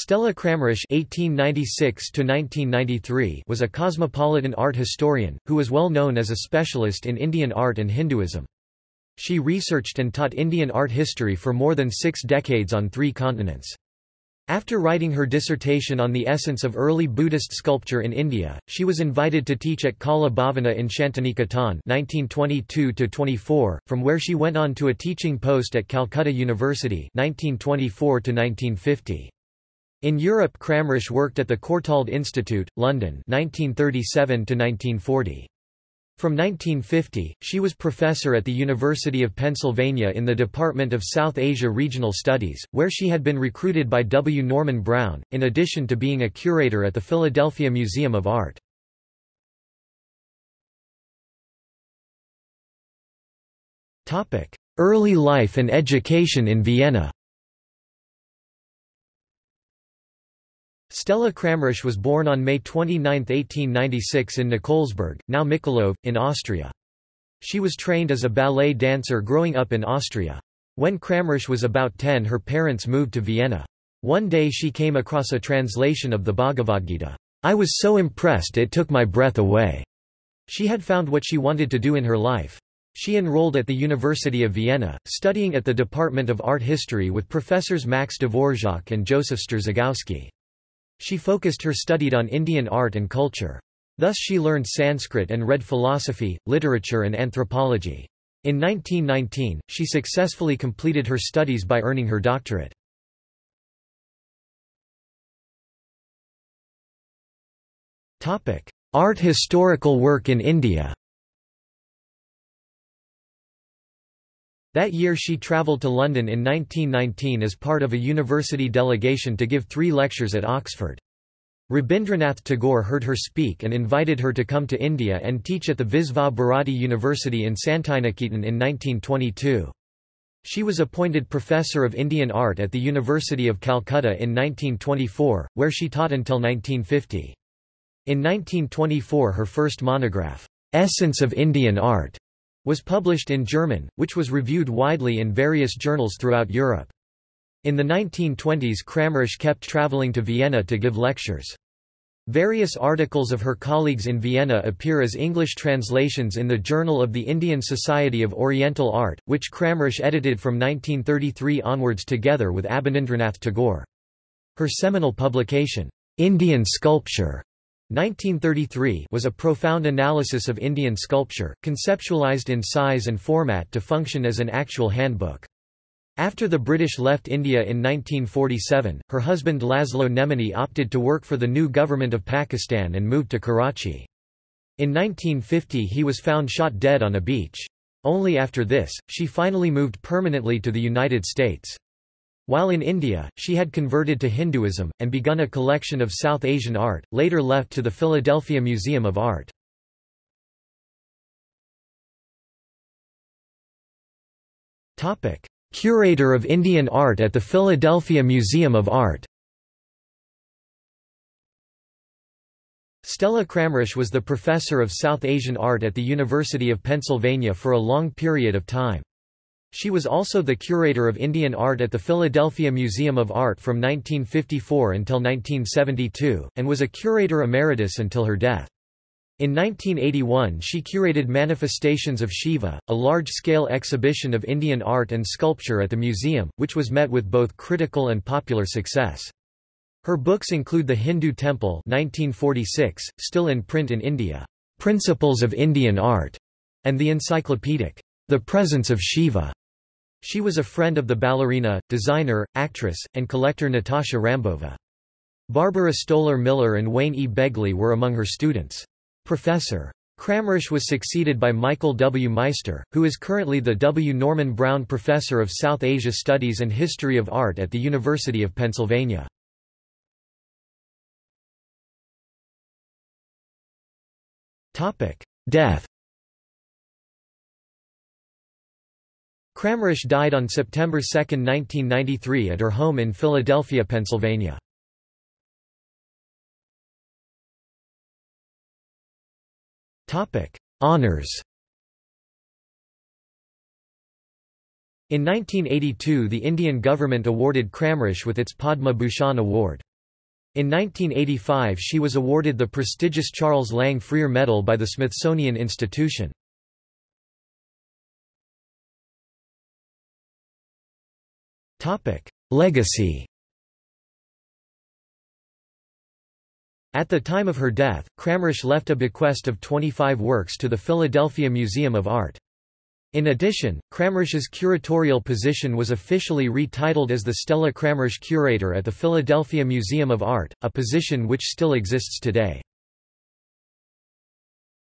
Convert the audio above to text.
Stella Kramrisch (1896–1993) was a cosmopolitan art historian who was well known as a specialist in Indian art and Hinduism. She researched and taught Indian art history for more than six decades on three continents. After writing her dissertation on the essence of early Buddhist sculpture in India, she was invited to teach at Kala Bhavana in Shantiniketan (1922–24), from where she went on to a teaching post at Calcutta University (1924–1950). In Europe Kramrisch worked at the Courtauld Institute, London 1937 -1940. From 1950, she was professor at the University of Pennsylvania in the Department of South Asia Regional Studies, where she had been recruited by W. Norman Brown, in addition to being a curator at the Philadelphia Museum of Art. Early life and education in Vienna Stella Kramrisch was born on May 29, 1896 in Nikolsburg, now Mikulov, in Austria. She was trained as a ballet dancer growing up in Austria. When Kramrisch was about 10 her parents moved to Vienna. One day she came across a translation of the Bhagavad Gita. I was so impressed it took my breath away. She had found what she wanted to do in her life. She enrolled at the University of Vienna, studying at the Department of Art History with professors Max Dvorak and Joseph Strzygowski. She focused her studied on Indian art and culture. Thus she learned Sanskrit and read philosophy, literature and anthropology. In 1919, she successfully completed her studies by earning her doctorate. Art historical work in India That year she travelled to London in 1919 as part of a university delegation to give three lectures at Oxford. Rabindranath Tagore heard her speak and invited her to come to India and teach at the Visva Bharati University in Santiniketan in 1922. She was appointed Professor of Indian Art at the University of Calcutta in 1924, where she taught until 1950. In 1924 her first monograph, Essence of Indian Art, was published in German, which was reviewed widely in various journals throughout Europe. In the 1920s Kramrisch kept traveling to Vienna to give lectures. Various articles of her colleagues in Vienna appear as English translations in the Journal of the Indian Society of Oriental Art, which Kramrisch edited from 1933 onwards together with Abanindranath Tagore. Her seminal publication, Indian Sculpture, 1933 was a profound analysis of Indian sculpture, conceptualized in size and format to function as an actual handbook. After the British left India in 1947, her husband Laszlo Nemenyi opted to work for the new government of Pakistan and moved to Karachi. In 1950 he was found shot dead on a beach. Only after this, she finally moved permanently to the United States. While in India, she had converted to Hinduism, and begun a collection of South Asian art, later left to the Philadelphia Museum of Art. Curator of Indian Art at the Philadelphia Museum of Art Stella Kramrisch was the professor of South Asian art at the University of Pennsylvania for a long period of time. She was also the curator of Indian art at the Philadelphia Museum of Art from 1954 until 1972, and was a curator emeritus until her death. In 1981 she curated Manifestations of Shiva, a large-scale exhibition of Indian art and sculpture at the museum, which was met with both critical and popular success. Her books include The Hindu Temple 1946, still in print in India, Principles of Indian Art, and the encyclopedic, The Presence of Shiva. She was a friend of the ballerina, designer, actress, and collector Natasha Rambova. Barbara Stoler Miller and Wayne E. Begley were among her students. Professor. Kramrisch was succeeded by Michael W. Meister, who is currently the W. Norman Brown Professor of South Asia Studies and History of Art at the University of Pennsylvania. Death Kramrisch died on September 2, 1993 at her home in Philadelphia, Pennsylvania. Honours In 1982 the Indian government awarded Kramrisch with its Padma Bhushan Award. In 1985 she was awarded the prestigious Charles Lang Freer Medal by the Smithsonian Institution. Legacy At the time of her death, Kramrisch left a bequest of 25 works to the Philadelphia Museum of Art. In addition, Kramrisch's curatorial position was officially retitled as the Stella Kramrisch Curator at the Philadelphia Museum of Art, a position which still exists today.